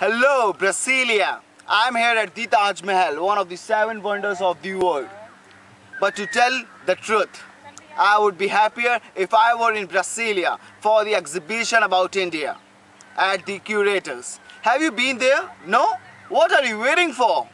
Hello, Brasilia. I'm here at the Taj Mahal, one of the seven wonders of the world. But to tell the truth, I would be happier if I were in Brasilia for the exhibition about India at the curators. Have you been there? No? What are you waiting for?